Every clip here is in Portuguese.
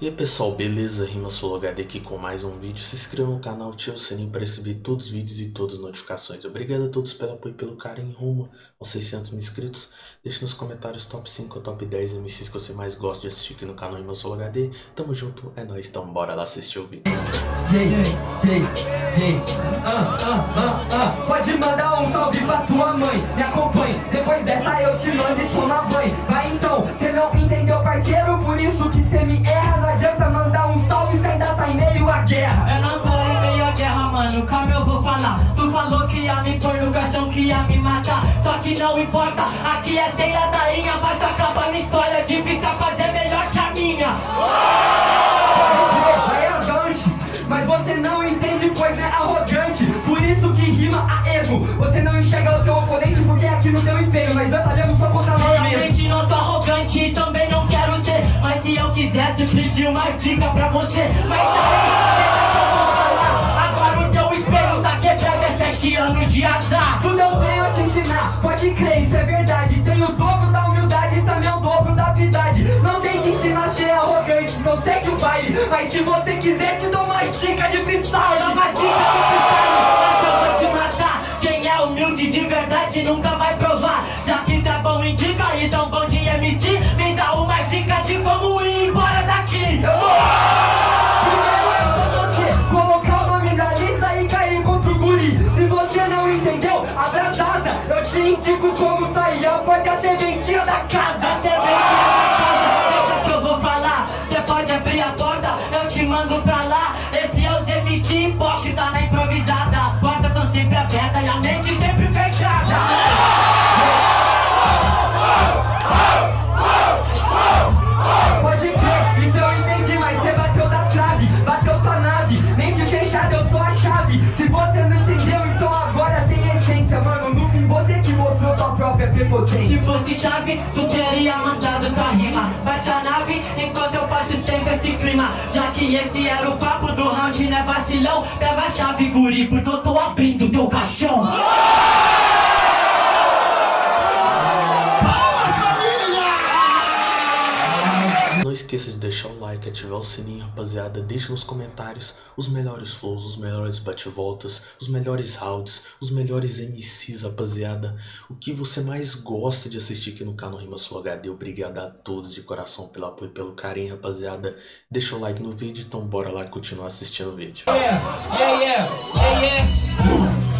E aí pessoal, beleza? Rima HD aqui com mais um vídeo. Se inscreva no canal, ative o sininho para receber todos os vídeos e todas as notificações. Obrigado a todos pelo apoio e pelo carinho rumo aos 600 mil inscritos. Deixe nos comentários top 5 ou top 10 MCs que você mais gosta de assistir aqui no canal Rima HD. Tamo junto, é nóis, então bora lá assistir o vídeo. Hey, hey, hey. Pode mandar um salve pra tua mãe, me acompanhe. Depois dessa eu te mando e toma banho. Vai então, cê não entendeu parceiro, por isso que cê me erra Só que não importa, aqui é ceia da inha, mas acaba na história. Difícil fazer melhor que a minha. Mas você não entende, pois é arrogante. Por isso que rima a erro. Você não enxerga o teu oponente porque é aqui no teu espelho. Nós batalhamos só contra nós mesmos. Realmente não sou arrogante e também não quero ser. Mas se eu quisesse pedir uma dica pra você, mas aí, agora o teu espelho tá quebrado, é sete anos de azar. Pode crer, isso é verdade. Tem o dobro da humildade e também o dobro da habilidade. Não sei te ensinar a ser arrogante, não sei que o baile. Mas se você quiser, te dou uma dica de freestyle. Dá uma dica de freestyle, eu vou te matar. Quem é humilde de verdade nunca vai provar. Da casa. Se fosse chave, tu teria mandado tua rima. Bate a nave enquanto eu faço tempo esse clima. Já que esse era o papo do round, né vacilão? Pega a chave, guri, porque eu tô abrindo teu caixão. Esqueça de deixar o like, ativar o sininho, rapaziada. Deixa nos comentários os melhores flows, os melhores bate-voltas, os melhores rounds, os melhores MCs, rapaziada. O que você mais gosta de assistir aqui no canal Rima Sul HD. Obrigado a todos de coração pelo apoio e pelo carinho, rapaziada. Deixa o like no vídeo, então bora lá continuar assistindo o vídeo. Yeah, yeah, yeah.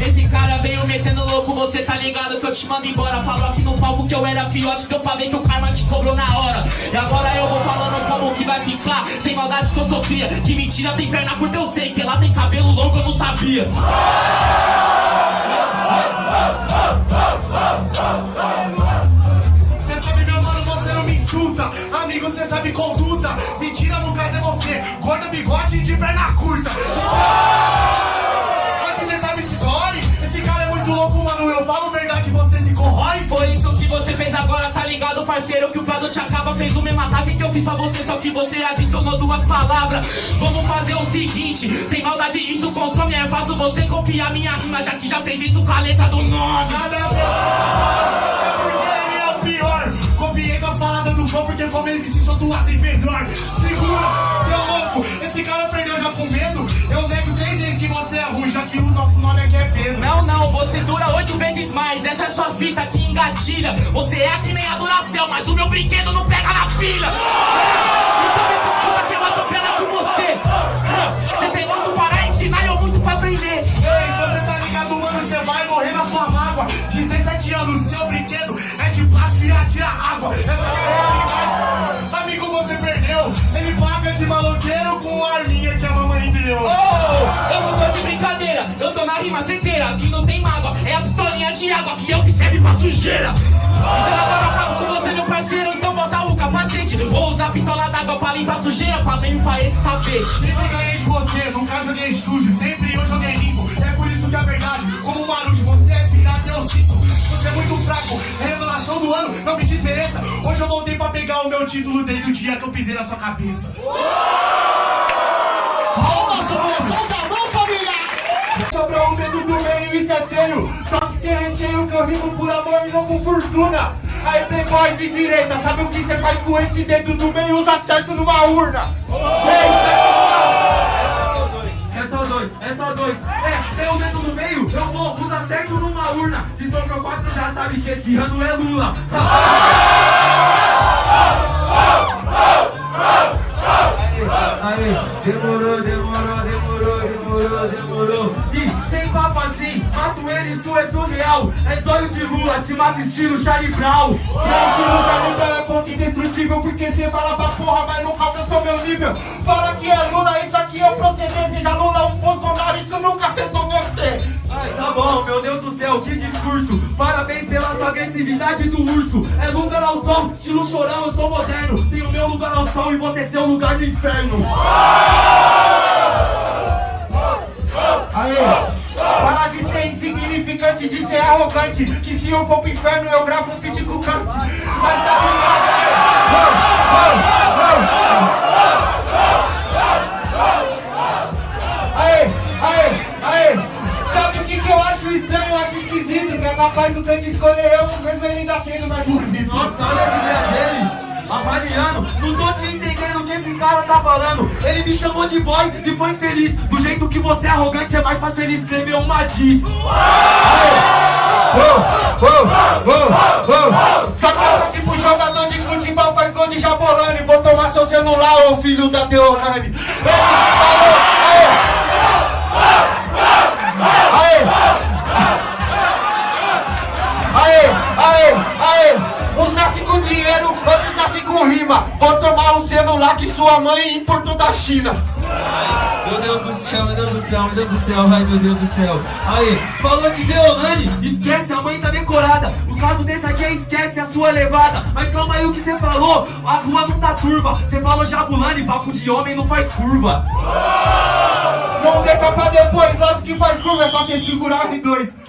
Esse cara veio metendo louco, você tá ligado que eu te mando embora Falou aqui no palco que eu era fiote, deu pra ver que o karma te cobrou na hora E agora eu vou falando como que vai ficar Sem maldade que eu sou cria, que mentira tem perna curta eu sei Que lá tem cabelo longo eu não sabia Cê sabe, meu mano, você não me insulta. Amigo, cê sabe conduta. Mentira, no caso é você. Gorda, bigode de perna curta. Fiz pra você, só que você adicionou duas palavras. Vamos fazer o seguinte, sem maldade isso consome, é fácil você copiar minha rima, já que já fez isso com a letra do nome. Nada a ver. É porque ele é o pior. Copiei a palavra do flow porque como ele se duas vezes melhor. Essa é sua fita que engatilha. Você é que nem a mas o meu brinquedo não pega na pilha. Então me escuta que eu atropelo com você. Você tem muito para ensinar e eu muito pra aprender. Ei, você tá ligado, mano? Você vai morrer na sua mágoa. 17 anos, seu brinquedo é de plástico e atira água. Rima certeira. Aqui não tem mágoa, é a pistolinha de água que o que serve pra sujeira. Então agora eu acabo com você, meu parceiro. Então bota o capacete. Vou usar a pistola d'água pra limpar a sujeira, pra limpar esse tapete. Sempre ganhei de você, nunca joguei sujo. Sempre eu joguei limpo. É por isso que é verdade. Como o barulho, você é pirata, eu sinto. Você é muito fraco. É revelação do ano, não me desmereça. Hoje eu voltei pra pegar o meu título desde o dia que eu pisei na sua cabeça. Rimo por amor e não por fortuna. Aí, playboy de direita, sabe o que você faz com esse dedo do meio? Usa certo numa urna. É só dois, é só dois. É, tem o dedo no meio, eu vou, usa certo numa urna. Se sobrou quatro, já sabe que esse ano é Lula. Aí, demorou, demorou, mato ele, isso é surreal. É zóio de Lula, te mato estilo Charlie Brown. Gente, não sabe então é fonte indestrutível Porque cê fala pra porra, mas nunca alcançou meu nível. Fala que é Lula, isso aqui é proceder Seja Lula ou Bolsonaro, isso nunca afetou você. Ai, tá bom, meu Deus do céu, que discurso. Parabéns pela sua agressividade do urso. É lugar ao sol, estilo chorão, eu sou moderno. Tenho meu lugar ao sol e você seu lugar no inferno. Aê, para de insignificante, de ser arrogante Que se eu for pro inferno eu gravo um feat com o Kant. Mas tá ligado? Aê, aê, aê. Sabe o que, que eu acho estranho, eu acho esquisito Que é capaz do Kant escolher eu, mesmo ele ainda sendo mais bonito Nossa, olha a ideia dele Avaliando, não tô te entendendo o que esse cara tá falando Ele me chamou de boy e foi feliz Do jeito que você é arrogante é mais fácil ele escrever uma diz Só pensa tipo jogador de futebol faz gol de Jabolani Vou tomar seu celular, ô filho da Deolane Ele falou, aê Aê Aê, aê, aê Uns nascem com dinheiro, outros nascem com rima. Vou tomar um celular que sua mãe importou da China. Meu Deus do céu, meu Deus do céu, meu Deus do céu, ai meu Deus do céu. Aí, falou de Deolane, esquece, a mãe tá decorada. O caso desse aqui é esquece a sua levada. Mas calma aí o que você falou, a rua não tá turva. Você falou Jabulani, papo de homem não faz curva. Vamos deixar pra depois, lógico que faz curva, é só você segurar o R2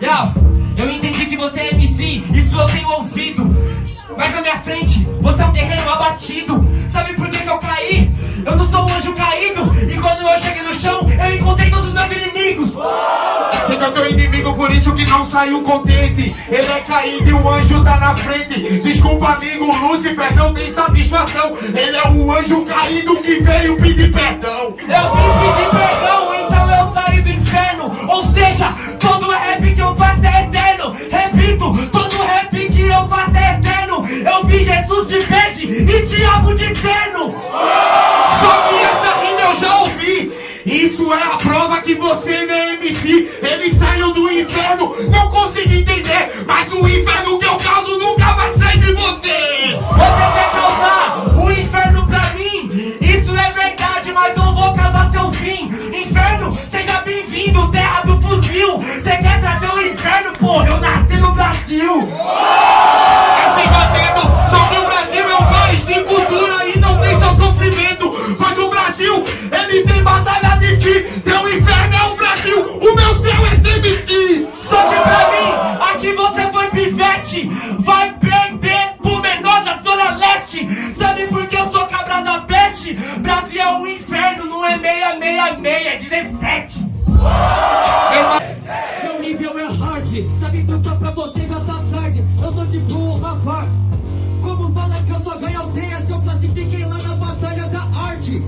Yo, eu entendi que você é Isso eu tenho ouvido. Mas na minha frente, você é um terreno abatido. Sabe por que, que eu caí? Eu não sou um anjo caído. E quando eu cheguei no chão, eu encontrei todos os meus inimigos. Você é teu inimigo, por isso que não saiu contente. Ele é caído e o anjo tá na frente. Desculpa amigo, Lúcifer não tem satisfação. Ele é o anjo caído que veio pedir perdão. Eu vim pedir perdão, então eu saí do inferno. Ou seja, todo rap que eu faço é Repito, todo rap que eu faço é eterno. Eu vi Jesus de peixe e diabo de terno. Só que essa rima eu já ouvi. Isso é a prova que você não é MC Ele saiu do inferno, não consegui entender eu classifiquei lá na batalha da arte?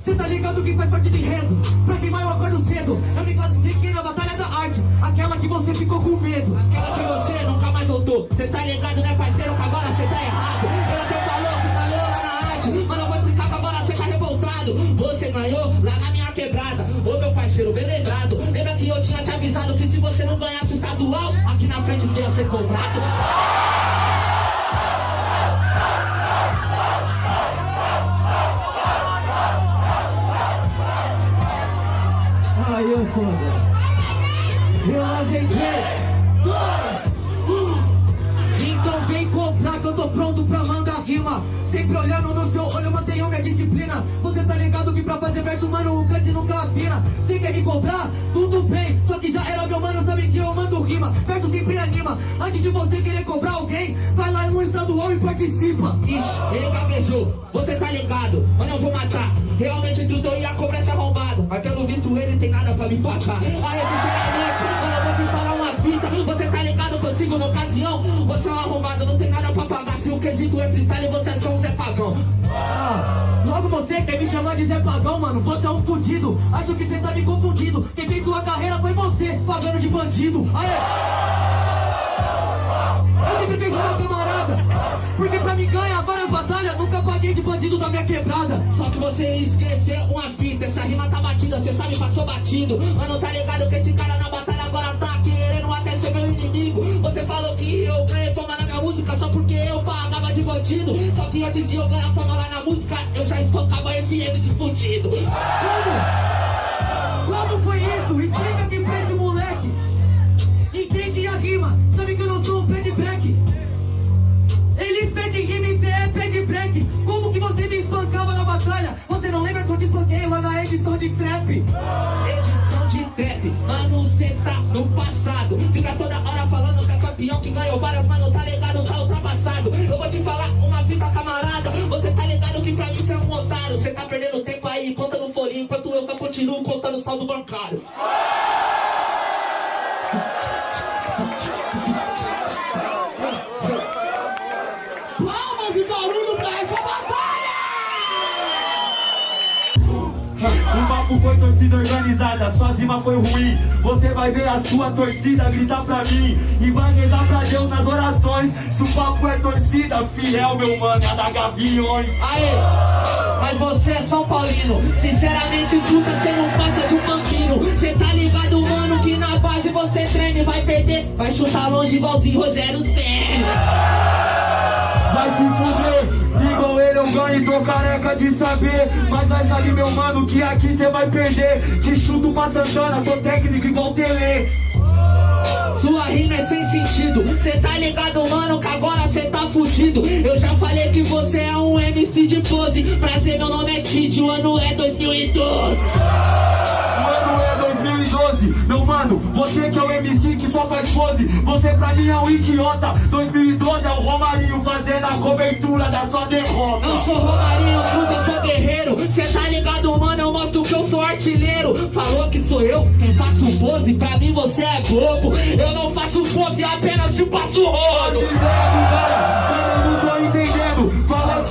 Cê tá ligado que faz parte do enredo? Pra queimar eu acordo cedo. Eu me classifiquei na batalha da arte, aquela que você ficou com medo. Aquela que você nunca mais voltou Cê tá ligado, né parceiro, que agora cê tá errado Ele até falou que falou lá na arte Mas eu vou explicar que agora cê tá revoltado Você ganhou lá na minha quebrada Ô meu parceiro, bem lembrado Lembra que eu tinha te avisado que se você não ganhasse o estadual Aqui na frente você ia ser cobrado Sempre olhando no seu olho, mantenho minha disciplina. Você tá ligado que pra fazer verso, mano, o cante nunca afina. Você quer me cobrar? Tudo bem. Só que já era meu mano, sabe que eu mando rima. Verso sempre anima. Antes de você querer cobrar alguém, vai lá no estadual e participa. Ixi, ele gaguejou, você tá ligado Mano, eu vou matar Realmente tudo eu ia cobrar esse arrombado Mas pelo visto ele tem nada pra me pagar Aí, sinceramente, mano, Você tá ligado consigo na ocasião. Você é um arrombado, não tem nada pra pagar. Se o quesito é freestyle, você é só um Zé Pagão. Ah, logo você quer me chamar de Zé Pagão, mano. Você é um fudido, acho que você tá me confundindo. Quem fez sua carreira foi você, pagando de bandido. Aê! Eu sempre fiz uma camarada Porque pra me ganhar várias batalhas. Nunca paguei de bandido da minha quebrada. Só que você esqueceu uma fita. Essa rima tá batida, cê sabe, passou batido. Mano, tá ligado que esse cara na batalha agora tá querendo inimigo Você falou que eu ganhei fama na minha música Só porque eu pagava de bandido Só que antes de eu ganhar fama lá na música Eu já espancava esse MC fudido Como? Como foi isso? Explica aqui pra esse moleque Entende a rima, sabe que eu não sou um pé de break Eles pedem rima e cê é pé de break Como que você me espancava na batalha? Você não lembra que eu te espanquei lá na edição de trap? Edição trap, mano, cê tá no passado. Fica toda hora falando que é campeão que ganhou várias, mano, tá ligado, tá ultrapassado. Eu vou te falar uma fita, camarada. Você tá ligado que pra mim cê é um otário. Cê tá perdendo tempo aí, conta no folhinho Enquanto eu só continuo contando saldo bancário papo foi torcida organizada, sua rima foi ruim. Você vai ver a sua torcida gritar pra mim. E vai rezar pra Deus nas orações. Se o papo é torcida, fiel, meu mano, é da Gaviões. Aê, mas você é São Paulino. Sinceramente, truta, cê não passa de um bambino. Cê tá ligado, mano, que na base você treme. Vai perder, vai chutar longe igualzinho Rogério Senna Vai se fuder, igual ele eu ganho, tô careca de saber. Mas vai saber, meu mano, que aqui cê vai perder. Te chuto pra Santana, sou técnico igual Tele. Sua rima é sem sentido Cê tá ligado, mano, que agora cê tá fudido Eu já falei que você é um MC de pose Prazer, meu nome é Tid, o ano é 2012 O ano é 2012, meu Pose, você pra mim é um idiota. 2012 é o Romarinho fazendo a cobertura da sua derrota. Eu sou Romarinho, truta, eu sou guerreiro. Cê tá ligado, mano, eu mostro que eu sou artilheiro. Falou que sou eu quem faço pose? Pra mim você é bobo. Eu não faço pose, apenas te passo rolo. Eu não tô entendendo.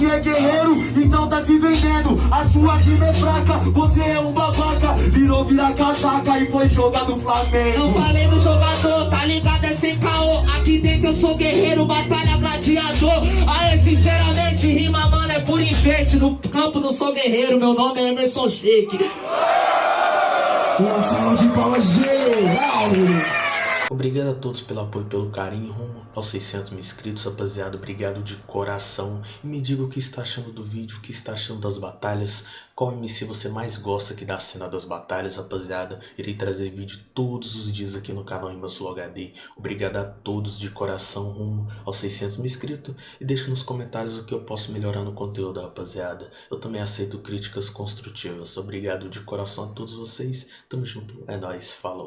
Que é guerreiro, então tá se vendendo. A sua rima é fraca, você é um babaca. Virou virar casaca e foi jogar no Não Flamengo. falei no jogador, tá ligado? É sem caô. Aqui dentro eu sou guerreiro, batalha gladiador. Aê, sinceramente, rima, mano, é por enfeite. No campo não sou guerreiro, meu nome é Emerson Shake. Uma salva de palmas geral! Obrigado a todos pelo apoio e pelo carinho rumo aos 600 mil inscritos, rapaziada. Obrigado de coração. E me diga o que está achando do vídeo, o que está achando das batalhas. Qual MC você mais gosta aqui da cena das batalhas, rapaziada. Irei trazer vídeo todos os dias aqui no canal Imasul HD. Obrigado a todos de coração rumo aos 600 mil inscritos. E deixa nos comentários o que eu posso melhorar no conteúdo, rapaziada. Eu também aceito críticas construtivas. Obrigado de coração a todos vocês. Tamo junto. É nóis. Falou.